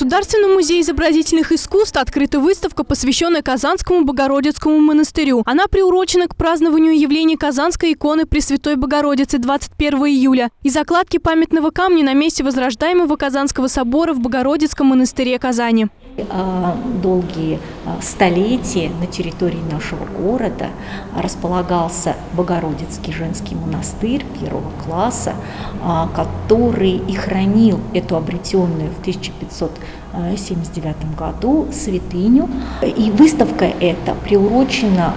Государственном музее изобразительных искусств открыта выставка, посвященная Казанскому Богородицкому монастырю. Она приурочена к празднованию явления Казанской иконы Пресвятой Богородицы 21 июля и закладки памятного камня на месте возрождаемого Казанского собора в Богородицком монастыре Казани. А, долгие а, столетия на территории нашего города располагался Богородицкий женский монастырь первого класса, а, который и хранил эту обретенную в 1579 году святыню. И выставка эта приурочена,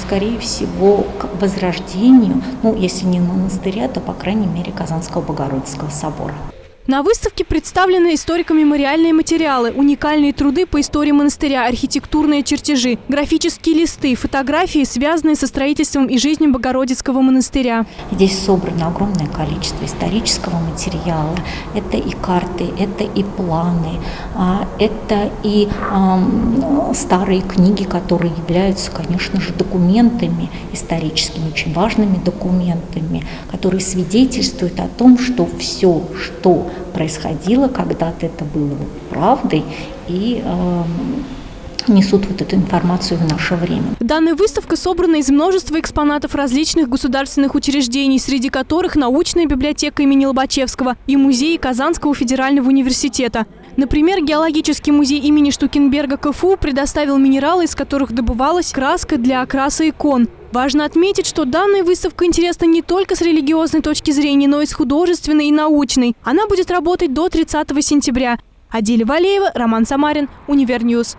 скорее всего, к возрождению, ну, если не монастыря, то, по крайней мере, Казанского Богородицкого собора. На выставке представлены историко-мемориальные материалы, уникальные труды по истории монастыря, архитектурные чертежи, графические листы, фотографии, связанные со строительством и жизнью Богородицкого монастыря. Здесь собрано огромное количество исторического материала. Это и карты, это и планы, а, это и старые книги, которые являются, конечно же, документами историческими, очень важными документами, которые свидетельствуют о том, что все, что происходило, когда-то это было правдой, и э, несут вот эту информацию в наше время. Данная выставка собрана из множества экспонатов различных государственных учреждений, среди которых научная библиотека имени Лобачевского и музей Казанского федерального университета. Например, геологический музей имени Штукенберга КФУ предоставил минералы, из которых добывалась краска для окраса икон. Важно отметить, что данная выставка интересна не только с религиозной точки зрения, но и с художественной и научной. Она будет работать до 30 сентября. Адиля Валеева, Роман Самарин, Univer News.